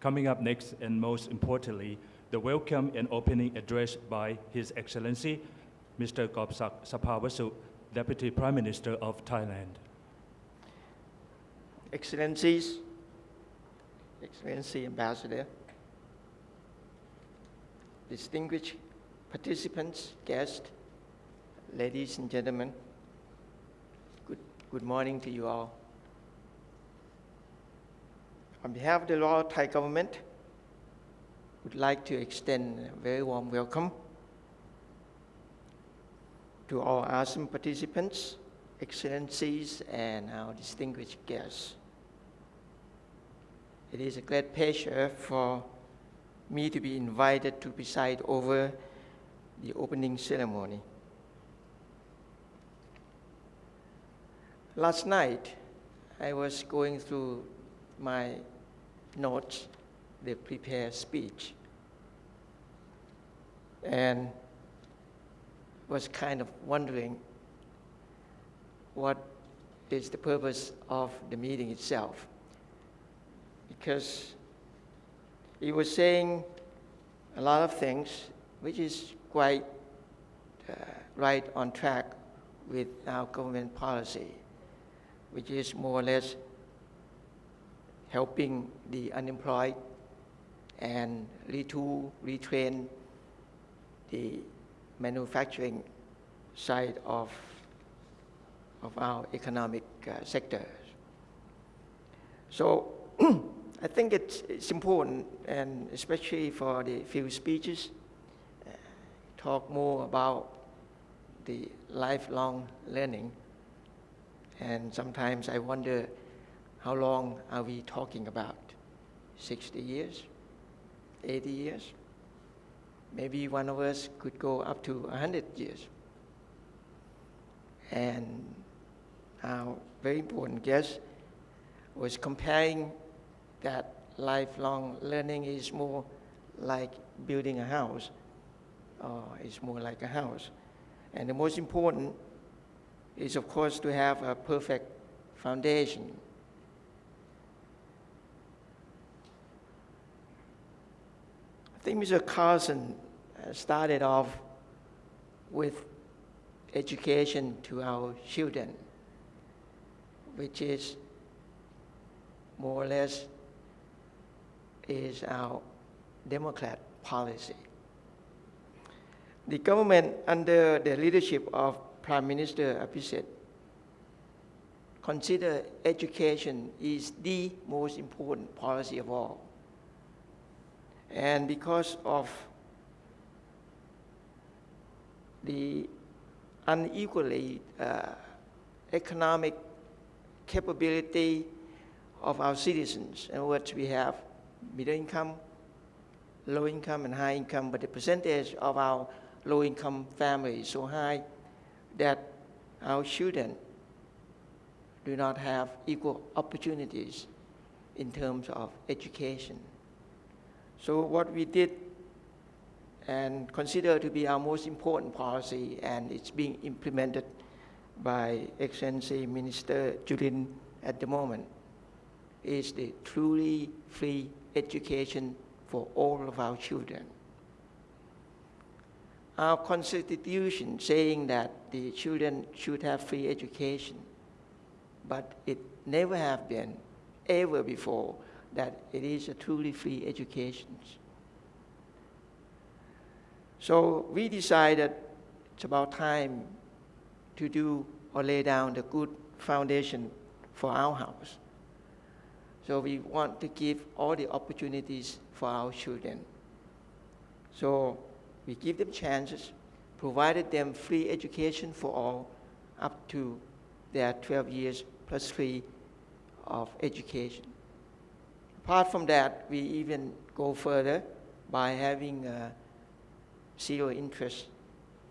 Coming up next, and most importantly, the welcome and opening address by His Excellency, Mr. Korbsak Sabhavasu, Deputy Prime Minister of Thailand. Excellencies, Excellency Ambassador, distinguished participants, guests, ladies and gentlemen, good, good morning to you all. On behalf of the Royal Thai government, would like to extend a very warm welcome to all ASEAN participants, excellencies, and our distinguished guests. It is a great pleasure for me to be invited to preside over the opening ceremony. Last night, I was going through my notes, the prepared speech, and was kind of wondering what is the purpose of the meeting itself. Because he was saying a lot of things which is quite uh, right on track with our government policy, which is more or less helping the unemployed and retool, retrain the manufacturing side of, of our economic uh, sector. So I think it's, it's important, and especially for the few speeches, uh, talk more about the lifelong learning. And sometimes I wonder how long are we talking about? 60 years? 80 years? Maybe one of us could go up to 100 years. And our very important guest was comparing that lifelong learning is more like building a house, or it's more like a house. And the most important is, of course, to have a perfect foundation. I think Mr. Carlson uh, started off with education to our children, which is more or less is our Democrat policy. The government under the leadership of Prime Minister Abhisit consider education is the most important policy of all. And because of the unequally uh, economic capability of our citizens. In words, we have middle income, low income, and high income, but the percentage of our low income families is so high that our children do not have equal opportunities in terms of education. So what we did and consider to be our most important policy, and it's being implemented by Excellency Minister Jurin at the moment, is the truly free education for all of our children. Our constitution saying that the children should have free education, but it never have been ever before that it is a truly free education. So we decided it's about time to do or lay down the good foundation for our house. So we want to give all the opportunities for our children. So we give them chances, provided them free education for all up to their 12 years plus three of education. Apart from that, we even go further by having zero interest,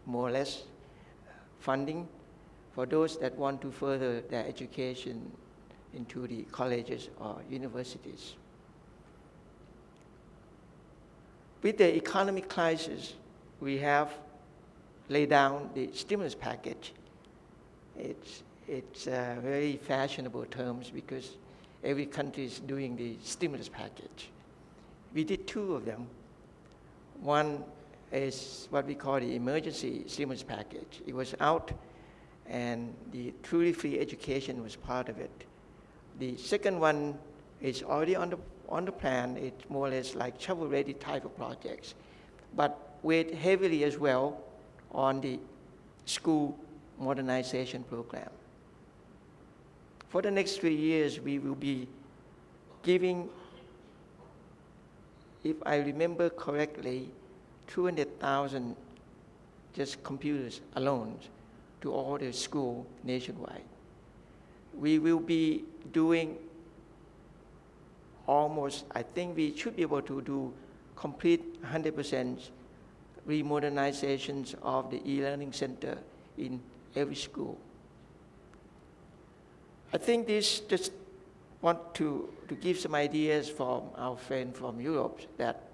more or less, funding for those that want to further their education into the colleges or universities. With the economic crisis, we have laid down the stimulus package. It's, it's uh, very fashionable terms because every country is doing the stimulus package. we did two of them. One is what we call the emergency stimulus package. It was out, and the truly free education was part of it. The second one is already on the, on the plan. It's more or less like shovel-ready type of projects, but weighed heavily as well on the school modernization program. For the next three years, we will be giving, if I remember correctly, 200,000 just computers alone to all the school nationwide. We will be doing almost, I think we should be able to do complete 100% remodernizations of the e-learning center in every school. I think this just want to, to give some ideas from our friend from Europe that,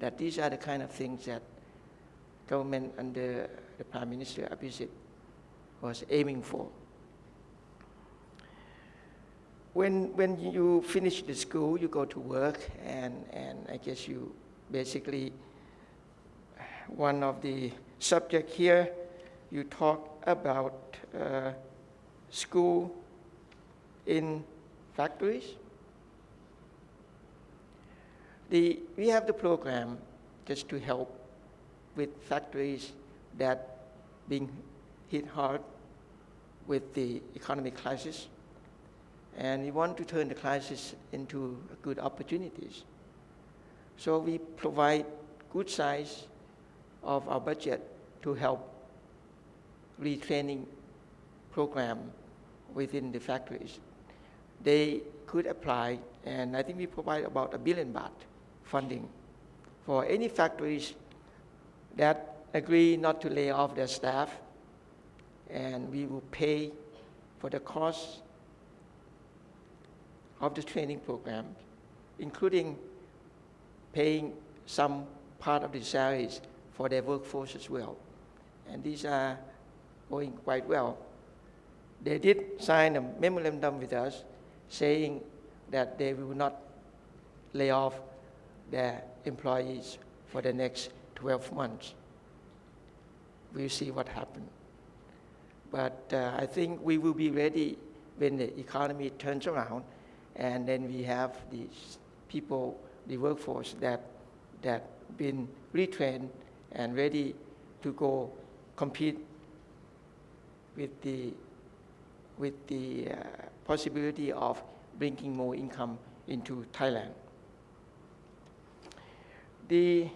that these are the kind of things that government under the Prime Minister Abhisit was aiming for. When, when you finish the school, you go to work, and, and I guess you basically, one of the subject here, you talk about uh, school in factories. The, we have the program just to help with factories that being hit hard with the economic crisis. And we want to turn the crisis into good opportunities. So we provide good size of our budget to help retraining program within the factories they could apply, and I think we provide about a billion baht funding for any factories that agree not to lay off their staff, and we will pay for the cost of the training program, including paying some part of the salaries for their workforce as well. And these are going quite well. They did sign a memorandum with us saying that they will not lay off their employees for the next 12 months. We'll see what happens. But uh, I think we will be ready when the economy turns around and then we have these people, the workforce that that been retrained and ready to go compete with the with the uh, possibility of bringing more income into Thailand. The